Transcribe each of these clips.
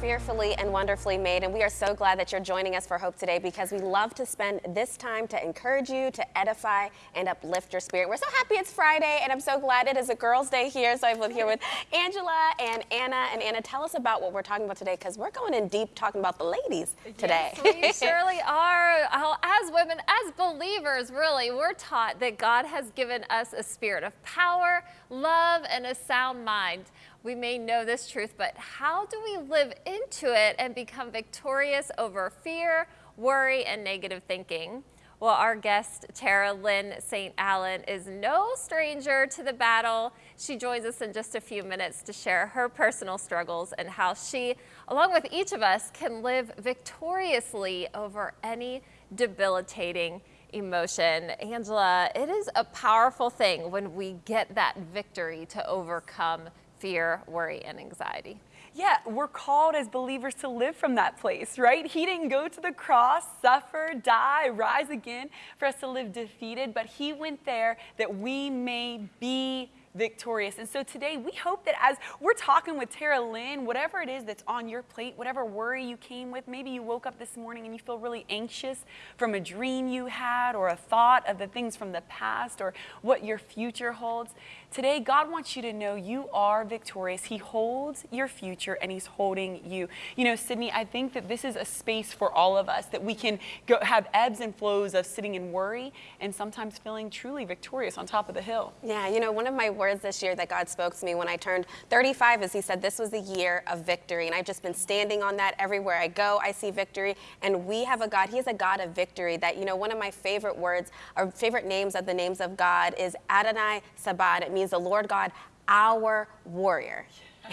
fearfully and wonderfully made, and we are so glad that you're joining us for Hope today because we love to spend this time to encourage you, to edify, and uplift your spirit. We're so happy it's Friday, and I'm so glad it is a girls' day here. So I'm here with Angela and Anna. And Anna, tell us about what we're talking about today because we're going in deep talking about the ladies today. Yes, we surely are. As women, as believers, really, we're taught that God has given us a spirit of power, love, and a sound mind. We may know this truth, but how do we live into it and become victorious over fear, worry, and negative thinking? Well, our guest, Tarrah-Lynn Saint-Elien, is no stranger to the battle. She joins us in just a few minutes to share her personal struggles and how she, along with each of us, can live victoriously over any debilitating emotion. Angela, it is a powerful thing when we get that victory to overcome fear, worry, and anxiety. Yeah, we're called as believers to live from that place, right? He didn't go to the cross, suffer, die, rise again for us to live defeated, but he went there that we may be victorious. And so today we hope that as we're talking with Tarrah-Lynn, whatever it is that's on your plate, whatever worry you came with, maybe you woke up this morning and you feel really anxious from a dream you had or a thought of the things from the past or what your future holds. Today, God wants you to know you are victorious. He holds your future and He's holding you. You know, Sydney, I think that this is a space for all of us that we can go, have ebbs and flows of sitting in worry and sometimes feeling truly victorious on top of the hill. Yeah, you know, one of my words this year that God spoke to me when I turned 35 is He said, This was the year of victory. And I've just been standing on that everywhere I go. I see victory. And we have a God, He is a God of victory. That, you know, one of my favorite words or favorite names of the names of God is Adonai Sabaoth. It means the Lord God, our warrior.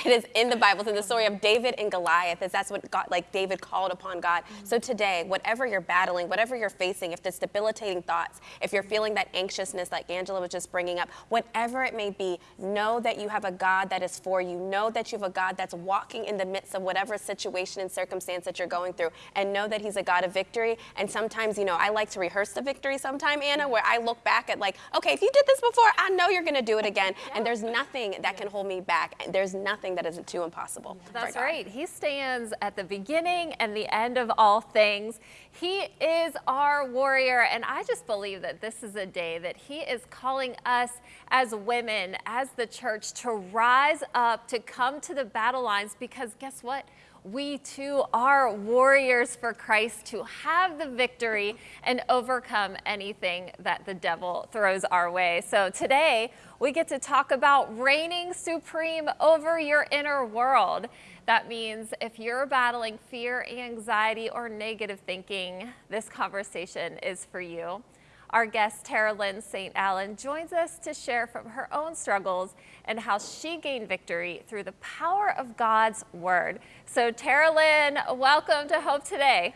It is in the Bible. It's in the story of David and Goliath. Is that's what God, like David called upon God. Mm-hmm. So today, whatever you're battling, whatever you're facing, if there's debilitating thoughts, if you're feeling that anxiousness like Angela was just bringing up, whatever it may be, know that you have a God that is for you. Know that you have a God that's walking in the midst of whatever situation and circumstance that you're going through, and know that He's a God of victory. And sometimes, you know, I like to rehearse the victory sometime, Anna, where I look back at like, okay, if you did this before, I know you're going to do it again. And there's nothing that can hold me back. There's nothing nothing that isn't too impossible. That's right. He stands at the beginning and the end of all things. He is our warrior. And I just believe that this is a day that he is calling us as women, as the church, to rise up, to come to the battle lines because guess what? We too are warriors for Christ to have the victory and overcome anything that the devil throws our way. So today we get to talk about reigning supreme over your inner world. That means if you're battling fear, anxiety, or negative thinking, this conversation is for you. Our guest, Tarrah-Lynn Saint-Elien, joins us to share from her own struggles and how she gained victory through the power of God's Word. So, Tarrah-Lynn, welcome to Hope Today.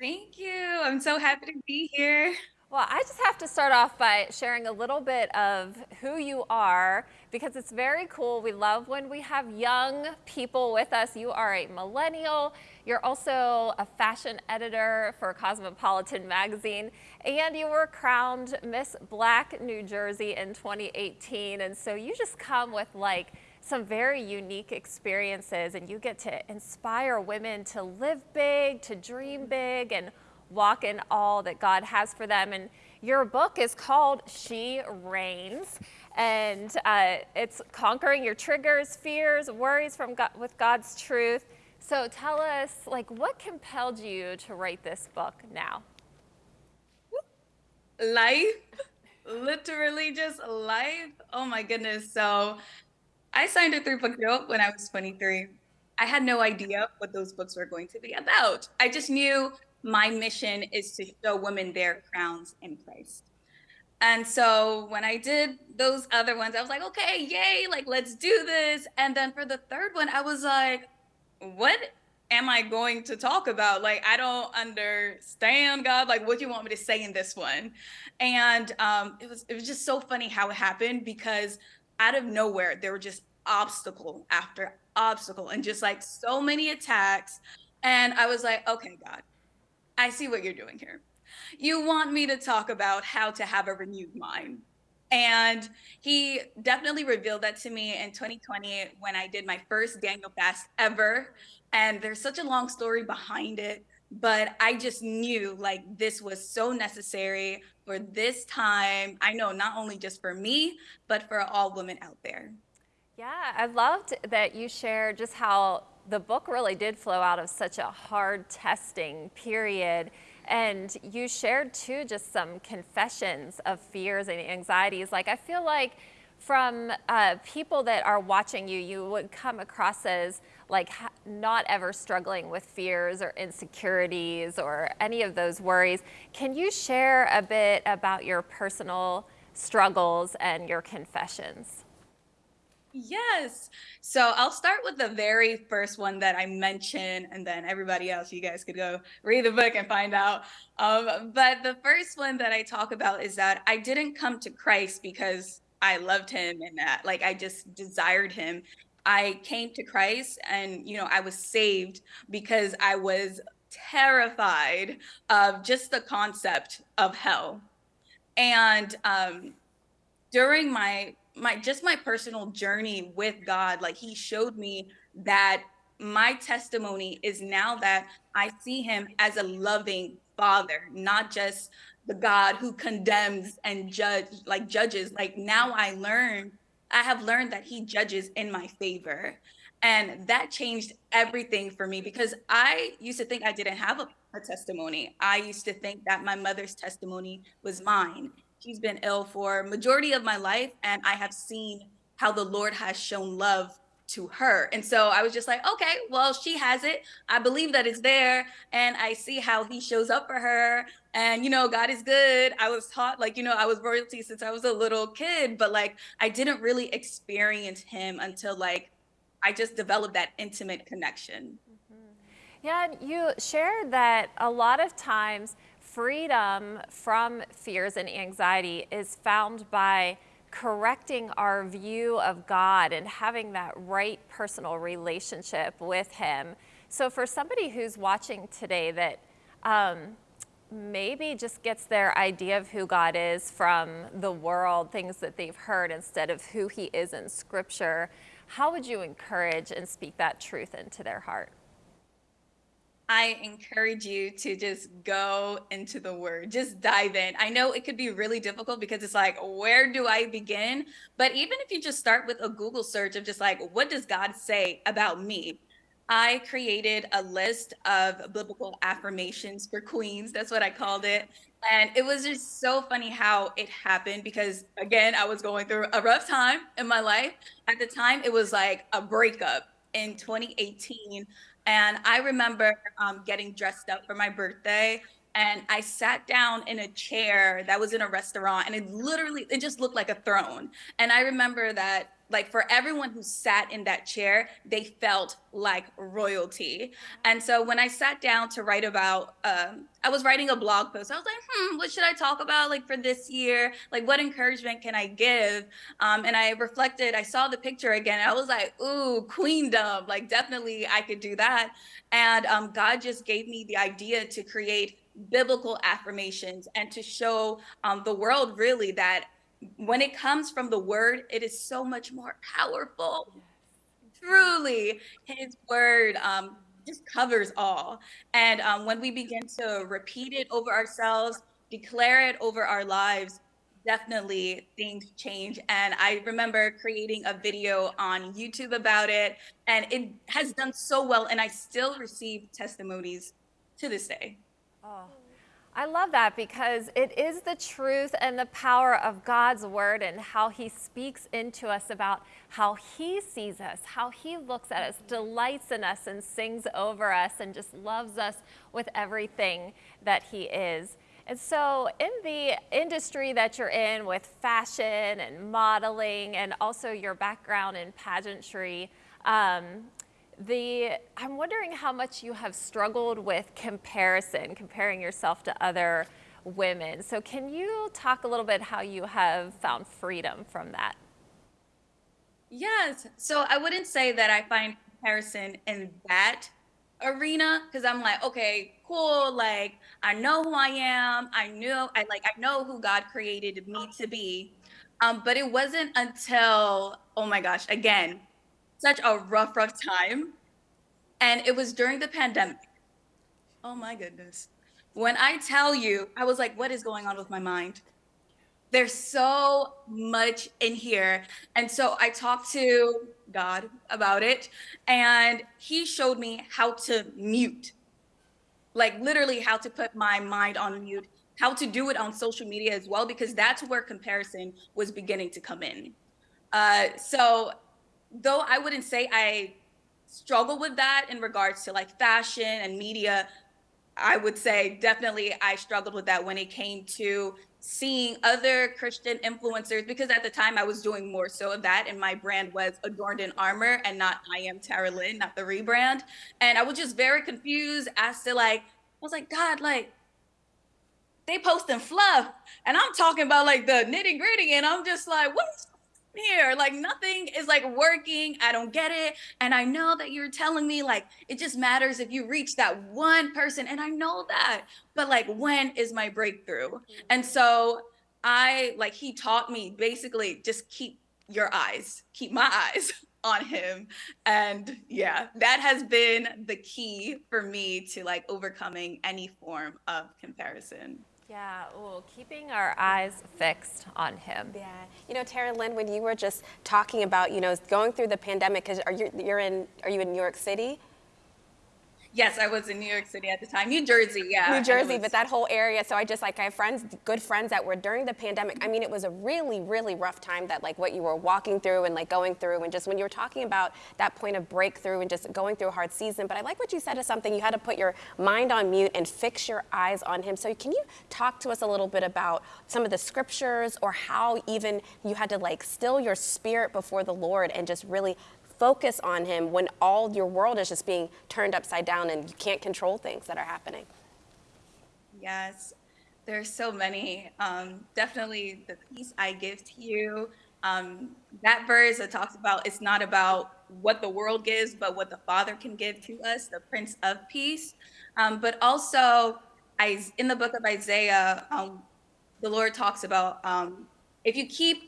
Thank you. I'm so happy to be here. Well, I just have to start off by sharing a little bit of who you are because it's very cool. We love when we have young people with us. You are a millennial. You're also a fashion editor for Cosmopolitan magazine, and you were crowned Miss Black New Jersey in 2018. And so you just come with like some very unique experiences, and you get to inspire women to live big, to dream big, and walk in all that God has for them. And your book is called She Reigns, and uh, it's conquering your triggers, fears, worries from God, with God's truth. So tell us, like, what compelled you to write this book now? Life, literally just life. Oh my goodness. So I signed a three book deal when I was 23. I had no idea what those books were going to be about. I just knew my mission is to show women their crowns in Christ. And so when I did those other ones, I was like, okay, yay, like let's do this. And then for the third one, I was like, what am I going to talk about? Like, I don't understand God. Like, what do you want me to say in this one? And um, it was it was just so funny how it happened because out of nowhere there were just obstacle after obstacle and just like so many attacks. And I was like, okay, God, I see what you're doing here. You want me to talk about how to have a renewed mind. And he definitely revealed that to me in 2020 when I did my first Daniel fast ever. And there's such a long story behind it, but I just knew like this was so necessary for this time. I know not only just for me, but for all women out there. Yeah, I loved that you shared just how the book really did flow out of such a hard testing period. And you shared too just some confessions of fears and anxieties. Like, I feel like from uh, people that are watching you, you would come across as like not ever struggling with fears or insecurities or any of those worries. Can you share a bit about your personal struggles and your confessions? Yes. So I'll start with the very first one that I mentioned, and then everybody else, you guys could go read the book and find out. Um, but the first one that I talk about is that I didn't come to Christ because I loved him and that, like, I just desired him. I came to Christ and, you know, I was saved because I was terrified of just the concept of hell. And um, during my my just my personal journey with God, like he showed me that my testimony is now that I see him as a loving father, not just the God who condemns and judge like judges. Like now I learn, I have learned that he judges in my favor. And that changed everything for me because I used to think I didn't have a, a testimony. I used to think that my mother's testimony was mine she's been ill for majority of my life and i have seen how the lord has shown love to her. And so i was just like okay well she has it. I believe that it's there and i see how he shows up for her. And you know god is good. I was taught like you know i was royalty since i was a little kid but like i didn't really experience him until like i just developed that intimate connection. Mm-hmm. yeah you shared that a lot of times freedom from fears and anxiety is found by correcting our view of God and having that right personal relationship with Him. So, for somebody who's watching today that um, maybe just gets their idea of who God is from the world, things that they've heard, instead of who He is in Scripture, how would you encourage and speak that truth into their heart? I encourage you to just go into the word, just dive in. I know it could be really difficult because it's like, where do I begin? But even if you just start with a Google search of just like, what does God say about me? I created a list of biblical affirmations for queens. That's what I called it. And it was just so funny how it happened because, again, I was going through a rough time in my life. At the time, it was like a breakup in 2018. And I remember um, getting dressed up for my birthday and I sat down in a chair that was in a restaurant and it literally it just looked like a throne. And I remember that like for everyone who sat in that chair, they felt like royalty. And so when I sat down to write about, um, I was writing a blog post. I was like, hmm, what should I talk about like for this year? Like, what encouragement can I give? Um, and I reflected. I saw the picture again. I was like, ooh, queendom. Like, definitely, I could do that. And um, God just gave me the idea to create biblical affirmations and to show um, the world really that when it comes from the word, it is so much more powerful. Truly, his word um, just covers all. And um, when we begin to repeat it over ourselves, declare it over our lives, definitely things change. And I remember creating a video on YouTube about it, and it has done so well. And I still receive testimonies to this day. Oh. I love that because it is the truth and the power of God's word and how he speaks into us about how he sees us, how he looks at us, delights in us, and sings over us, and just loves us with everything that he is. And so, in the industry that you're in with fashion and modeling, and also your background in pageantry, um, the, I'm wondering how much you have struggled with comparison, comparing yourself to other women. So can you talk a little bit how you have found freedom from that? Yes. So I wouldn't say that I find comparison in that arena because I'm like, okay, cool. Like I know who I am. I knew I like I know who God created me to be. Um, but it wasn't until, oh my gosh, again, such a rough, rough time. And it was during the pandemic. Oh my goodness. When I tell you, I was like, what is going on with my mind? There's so much in here. And so I talked to God about it, and He showed me how to mute like literally how to put my mind on mute, how to do it on social media as well, because that's where comparison was beginning to come in. Uh, so though I wouldn't say I struggle with that in regards to like fashion and media, I would say definitely I struggled with that when it came to seeing other Christian influencers because at the time I was doing more so of that and my brand was Adorned in Armor and not I am Tarrah-Lynn, not the rebrand. And I was just very confused as to like, I was like, God, like they posting fluff and I'm talking about like the nitty gritty and I'm just like, what is here. Like nothing is like working. I don't get it. And I know that you're telling me like it just matters if you reach that one person. And I know that. But like when is my breakthrough? Mm-hmm. And so I like he taught me basically just keep your eyes, keep my eyes on him. And yeah, that has been the key for me to like overcoming any form of comparison. Yeah, well, keeping our eyes fixed on him. Yeah, you know, Tarrah-Lynn, when you were just talking about, you know, going through the pandemic, because are you you're in are you in New York City? Yes, I was in New York City at the time. New Jersey, yeah. New Jersey, but that whole area. So I just like I have friends, good friends that were during the pandemic. I mean, it was a really, really rough time that like what you were walking through and like going through, and just when you were talking about that point of breakthrough and just going through a hard season. But I like what you said is something you had to put your mind on mute and fix your eyes on Him. So can you talk to us a little bit about some of the scriptures or how even you had to like still your spirit before the Lord and just really focus on him when all your world is just being turned upside down and you can't control things that are happening. Yes, there's so many. Um, definitely the peace I give to you. Um, that verse that talks about it's not about what the world gives, but what the Father can give to us, the Prince of Peace. Um, but also, I, in the book of Isaiah, um, the Lord talks about um, if you keep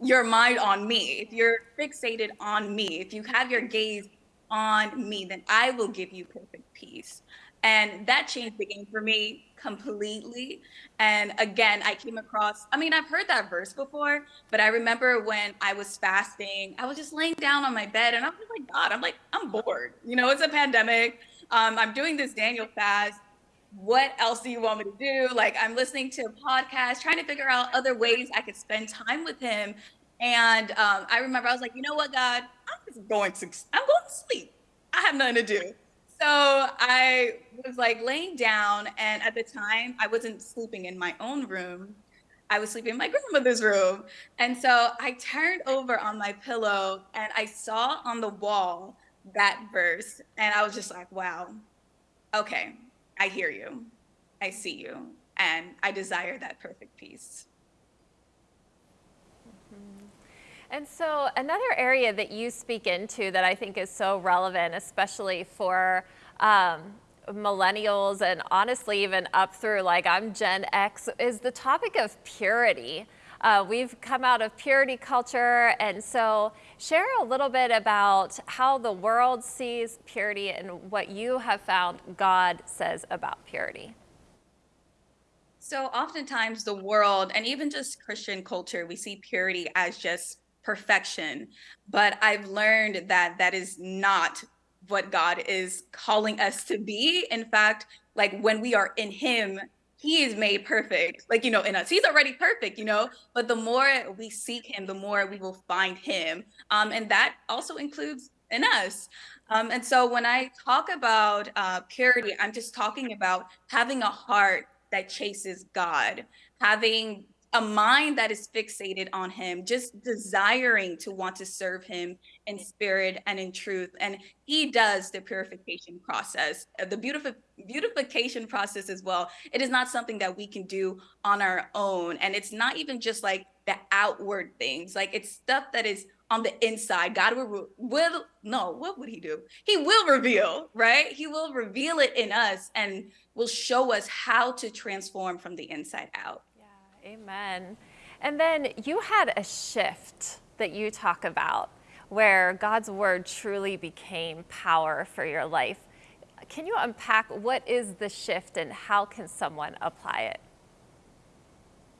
your mind on me, if you're fixated on me, if you have your gaze on me, then I will give you perfect peace. And that changed the game for me completely. And again, I came across, I mean, I've heard that verse before, but I remember when I was fasting, I was just laying down on my bed and I was like, God, I'm like, I'm bored. You know, it's a pandemic. Um, I'm doing this Daniel fast what else do you want me to do? Like, I'm listening to a podcast, trying to figure out other ways I could spend time with him. And um, I remember I was like, you know what, God, I'm just going to, I'm going to sleep. I have nothing to do. So I was like laying down, and at the time, I wasn't sleeping in my own room. I was sleeping in my grandmother's room. And so I turned over on my pillow and I saw on the wall that verse. And I was just like, wow, okay, I hear you, I see you, and I desire that perfect peace. Mm-hmm. And so, another area that you speak into that I think is so relevant, especially for um, millennials and honestly, even up through like I'm Gen X, is the topic of purity. Uh, we've come out of purity culture, and so share a little bit about how the world sees purity and what you have found God says about purity. So, oftentimes, the world and even just Christian culture, we see purity as just perfection. But I've learned that that is not what God is calling us to be. In fact, like when we are in Him, he is made perfect. Like you know in us he's already perfect you know? But the more we seek him the more we will find him. Um, and that also includes in us. Um, and so when i talk about uh, purity i'm just talking about having a heart that chases god having a mind that is fixated on him, just desiring to want to serve him in spirit and in truth. And he does the purification process, uh, the beautiful beautification process as well. It is not something that we can do on our own. And it's not even just like the outward things, like it's stuff that is on the inside. God will, will no, what would he do? He will reveal, right? He will reveal it in us and will show us how to transform from the inside out. Amen. And then you had a shift that you talk about where God's word truly became power for your life. Can you unpack what is the shift and how can someone apply it?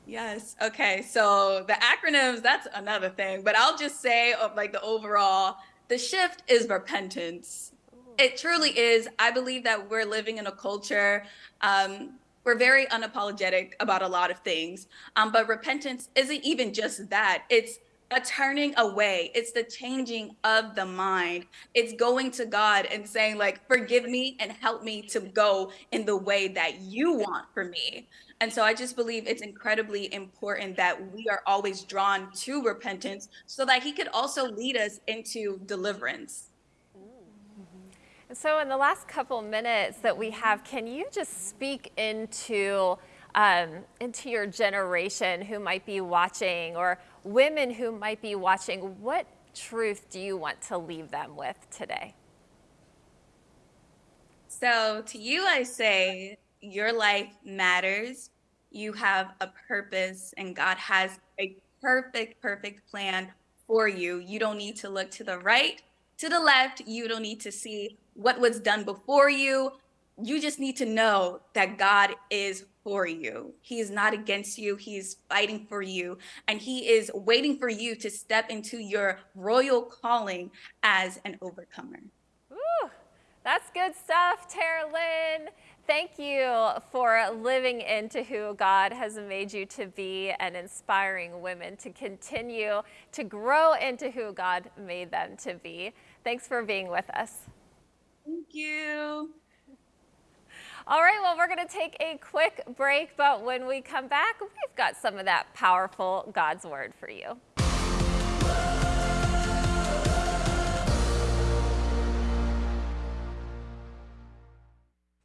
Yes. Okay. So the acronyms, that's another thing, but I'll just say of like the overall, the shift is repentance. It truly is. I believe that we're living in a culture. Um, we're very unapologetic about a lot of things, um, but repentance isn't even just that. It's a turning away. It's the changing of the mind. It's going to God and saying, like, forgive me and help me to go in the way that you want for me. And so I just believe it's incredibly important that we are always drawn to repentance so that He could also lead us into deliverance. So, in the last couple minutes that we have, can you just speak into um, into your generation who might be watching, or women who might be watching? What truth do you want to leave them with today? So, to you, I say your life matters. You have a purpose, and God has a perfect, perfect plan for you. You don't need to look to the right, to the left. You don't need to see what was done before you. You just need to know that God is for you. He is not against you. He's fighting for you. And He is waiting for you to step into your royal calling as an overcomer. Ooh, that's good stuff, Tarrah-Lynn. Thank you for living into who God has made you to be and inspiring women to continue to grow into who God made them to be. Thanks for being with us. Thank you. All right, well, we're going to take a quick break, but when we come back, we've got some of that powerful God's Word for you.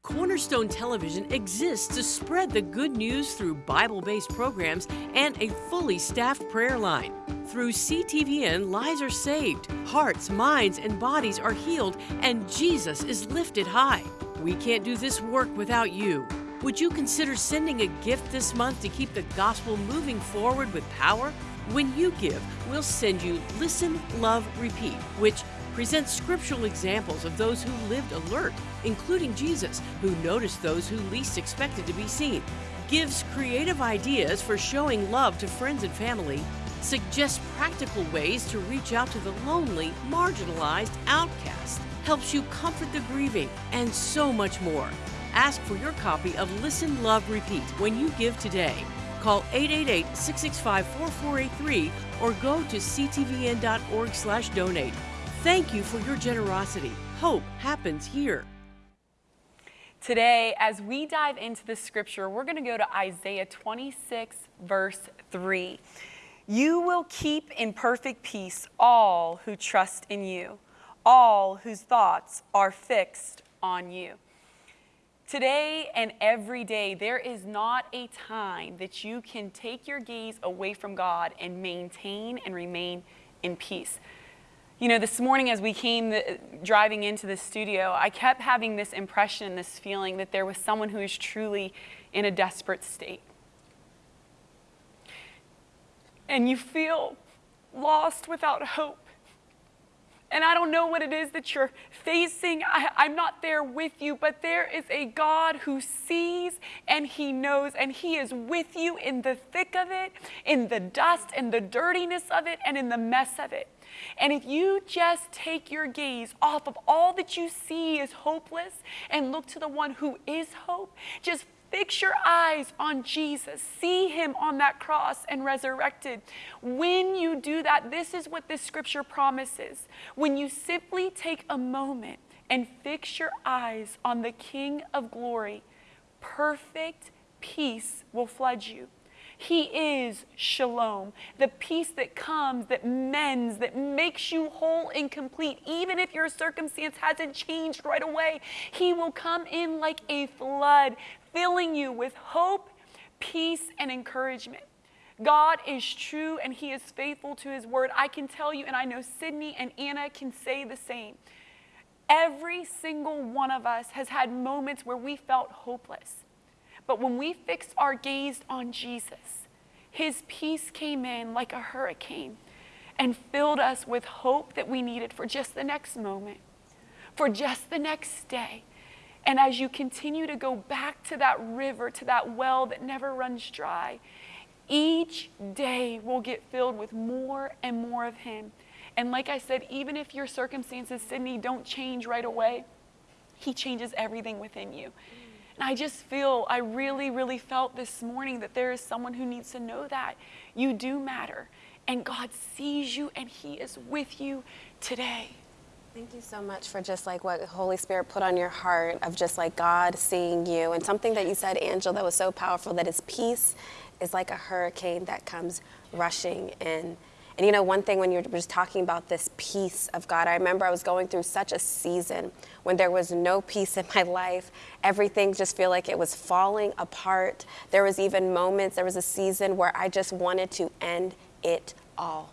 Cornerstone Television exists to spread the good news through Bible based programs and a fully staffed prayer line. Through CTVN, lives are saved, hearts, minds, and bodies are healed, and Jesus is lifted high. We can't do this work without you. Would you consider sending a gift this month to keep the gospel moving forward with power? When you give, we'll send you Listen, Love, Repeat, which presents scriptural examples of those who lived alert, including Jesus, who noticed those who least expected to be seen, gives creative ideas for showing love to friends and family, suggests practical ways to reach out to the lonely, marginalized outcast, helps you comfort the grieving, and so much more. Ask for your copy of Listen, Love, Repeat when you give today. Call 888-665-4483 or go to ctvn.org/donate. Thank you for your generosity. Hope happens here. Today, as we dive into the scripture, we're going to go to Isaiah 26, verse 3. You will keep in perfect peace all who trust in you, all whose thoughts are fixed on you. Today and every day, there is not a time that you can take your gaze away from God and maintain and remain in peace. You know, this morning as we came the, driving into the studio, I kept having this impression, this feeling that there was someone who is truly in a desperate state. And you feel lost without hope. And I don't know what it is that you're facing. I, am not there with you, but there is a God who sees and He knows, and He is with you in the thick of it, in the dust and the dirtiness of it, and in the mess of it. And if you just take your gaze off of all that you see is hopeless and look to the one who is hope, just Fix your eyes on Jesus. See him on that cross and resurrected. When you do that, this is what this scripture promises. When you simply take a moment and fix your eyes on the King of glory, perfect peace will flood you. He is shalom, the peace that comes, that mends, that makes you whole and complete. Even if your circumstance hasn't changed right away, He will come in like a flood, filling you with hope, peace, and encouragement. God is true and He is faithful to His word. I can tell you, and I know Sydney and Anna can say the same. Every single one of us has had moments where we felt hopeless. But when we fix our gaze on Jesus, His peace came in like a hurricane and filled us with hope that we needed for just the next moment, for just the next day. And as you continue to go back to that river, to that well that never runs dry, each day will get filled with more and more of Him. And like I said, even if your circumstances, Sydney, don't change right away, He changes everything within you. And I just feel, I really, really felt this morning that there is someone who needs to know that you do matter. And God sees you and He is with you today. Thank you so much for just like what Holy Spirit put on your heart of just like God seeing you. And something that you said, Angel, that was so powerful that His peace is like a hurricane that comes rushing in. And you know, one thing when you're just talking about this peace of God, I remember I was going through such a season when there was no peace in my life. Everything just feel like it was falling apart. There was even moments, there was a season where I just wanted to end it all.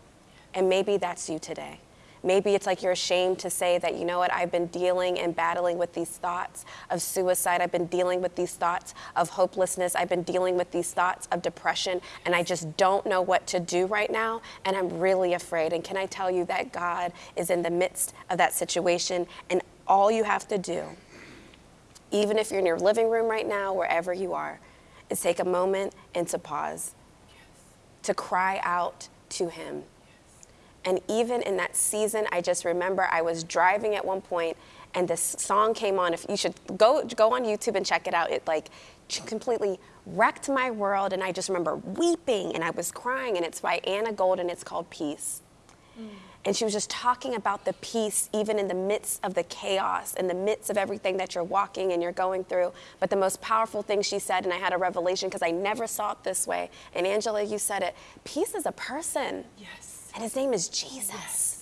And maybe that's you today. Maybe it's like you're ashamed to say that, you know what, I've been dealing and battling with these thoughts of suicide. I've been dealing with these thoughts of hopelessness. I've been dealing with these thoughts of depression, and I just don't know what to do right now, and I'm really afraid. And can I tell you that God is in the midst of that situation, and all you have to do, even if you're in your living room right now, wherever you are, is take a moment and to pause, to cry out to Him and even in that season, I just remember I was driving at one point and this song came on. If you should go go on YouTube and check it out. It like completely wrecked my world and I just remember weeping and I was crying and it's by Anna Golden. It's called Peace. Mm. And she was just talking about the peace even in the midst of the chaos, in the midst of everything that you're walking and you're going through. But the most powerful thing she said, and I had a revelation because I never saw it this way. And Angela, you said it peace is a person. Yes. And his name is Jesus.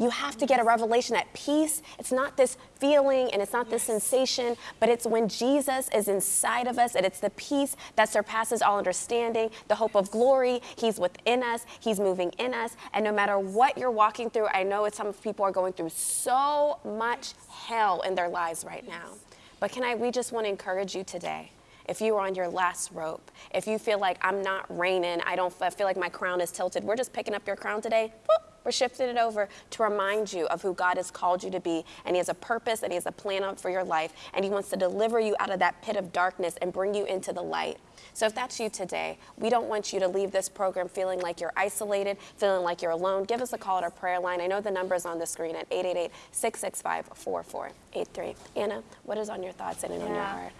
You have to get a revelation that peace, it's not this feeling and it's not this sensation, but it's when Jesus is inside of us and it's the peace that surpasses all understanding, the hope of glory. He's within us, He's moving in us. And no matter what you're walking through, I know it's some people are going through so much hell in their lives right now. But can I, we just want to encourage you today if you are on your last rope, if you feel like I'm not reigning, I don't I feel like my crown is tilted, we're just picking up your crown today. Boop, we're shifting it over to remind you of who God has called you to be. And He has a purpose and He has a plan for your life. And He wants to deliver you out of that pit of darkness and bring you into the light. So if that's you today, we don't want you to leave this program feeling like you're isolated, feeling like you're alone. Give us a call at our prayer line. I know the number is on the screen at 888 665 4483. Anna, what is on your thoughts and in yeah. on your heart?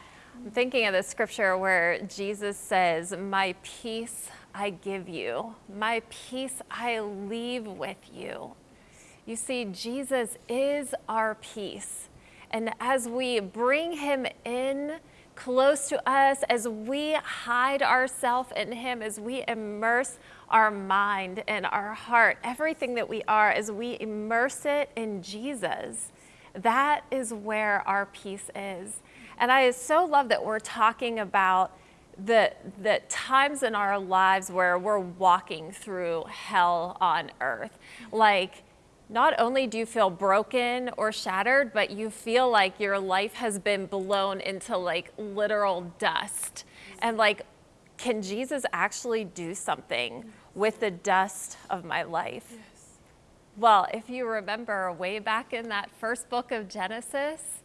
I'm thinking of the scripture where Jesus says, My peace I give you, my peace I leave with you. You see, Jesus is our peace. And as we bring him in close to us, as we hide ourselves in him, as we immerse our mind and our heart, everything that we are, as we immerse it in Jesus, that is where our peace is. And I so love that we're talking about the, the times in our lives where we're walking through hell on earth. Like, not only do you feel broken or shattered, but you feel like your life has been blown into like literal dust. And like, can Jesus actually do something with the dust of my life? Yes. Well, if you remember way back in that first book of Genesis,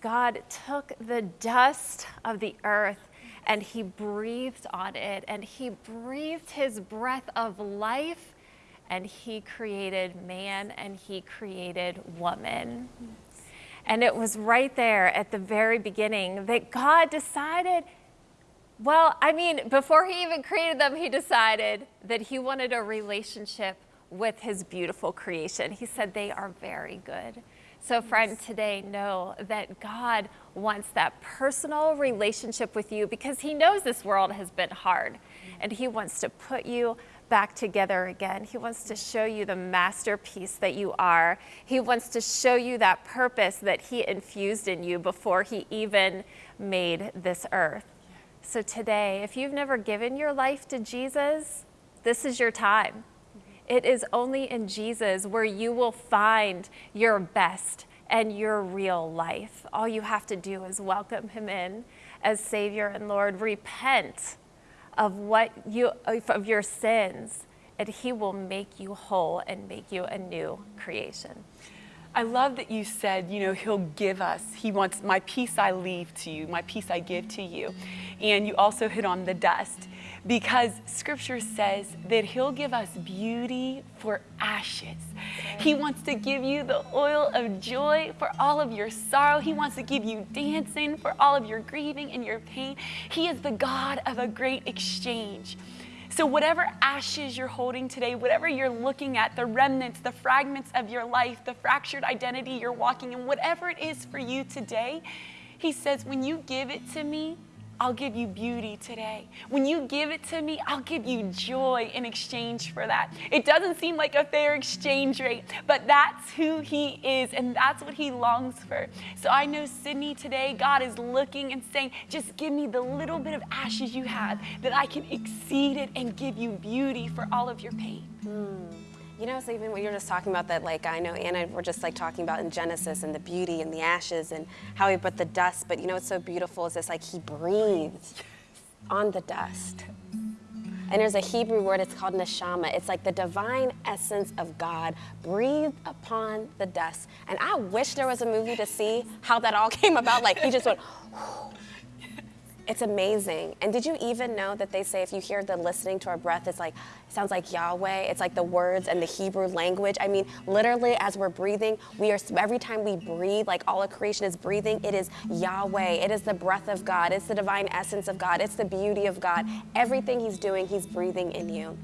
God took the dust of the earth and he breathed on it and he breathed his breath of life and he created man and he created woman. And it was right there at the very beginning that God decided, well, I mean, before he even created them, he decided that he wanted a relationship with his beautiful creation. He said, they are very good. So, friend, today know that God wants that personal relationship with you because He knows this world has been hard and He wants to put you back together again. He wants to show you the masterpiece that you are. He wants to show you that purpose that He infused in you before He even made this earth. So, today, if you've never given your life to Jesus, this is your time. It is only in Jesus where you will find your best and your real life. All you have to do is welcome him in as Savior and Lord. Repent of what you of your sins, and He will make you whole and make you a new creation. I love that you said, you know, he'll give us. He wants, my peace I leave to you, my peace I give to you. And you also hit on the dust because scripture says that he'll give us beauty for ashes. He wants to give you the oil of joy for all of your sorrow. He wants to give you dancing for all of your grieving and your pain. He is the God of a great exchange. So, whatever ashes you're holding today, whatever you're looking at, the remnants, the fragments of your life, the fractured identity you're walking in, whatever it is for you today, He says, when you give it to me, I'll give you beauty today. When you give it to me, I'll give you joy in exchange for that. It doesn't seem like a fair exchange rate, but that's who He is, and that's what He longs for. So I know, Sydney, today, God is looking and saying, just give me the little bit of ashes you have that I can exceed it and give you beauty for all of your pain. Mm. You know, so even what you're just talking about that, like I know Anna, we're just like talking about in Genesis and the beauty and the ashes and how he put the dust. But you know what's so beautiful is this like he breathed on the dust. And there's a Hebrew word, it's called neshama. It's like the divine essence of God breathed upon the dust. And I wish there was a movie to see how that all came about. Like he just went, it's amazing. And did you even know that they say if you hear the listening to our breath, it's like, it sounds like Yahweh. It's like the words and the Hebrew language. I mean, literally, as we're breathing, we are, every time we breathe, like all of creation is breathing, it is Yahweh. It is the breath of God. It's the divine essence of God. It's the beauty of God. Everything He's doing, He's breathing in you.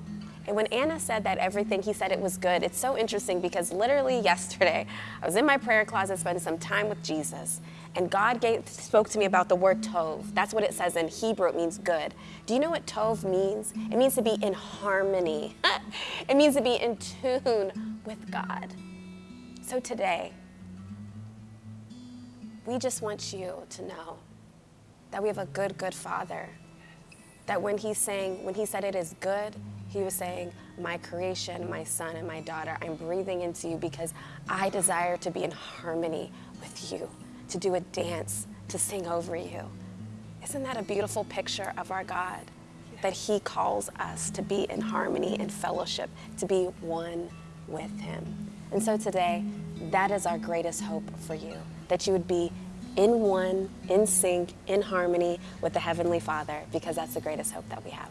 And when Anna said that everything, he said it was good, it's so interesting because literally yesterday, I was in my prayer closet spending some time with Jesus, and God gave, spoke to me about the word tov. That's what it says in Hebrew, it means good. Do you know what tov means? It means to be in harmony, it means to be in tune with God. So today, we just want you to know that we have a good, good Father. That when He's saying, when He said it is good, He was saying, My creation, my son, and my daughter, I'm breathing into you because I desire to be in harmony with you to do a dance, to sing over you. Isn't that a beautiful picture of our God? That He calls us to be in harmony and fellowship, to be one with Him. And so today, that is our greatest hope for you that you would be in one, in sync, in harmony with the Heavenly Father, because that's the greatest hope that we have.